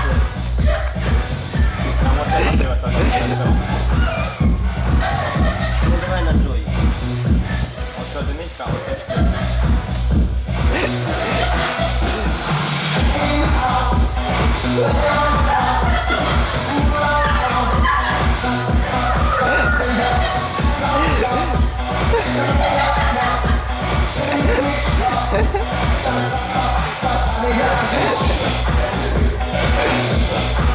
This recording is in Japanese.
Yeah.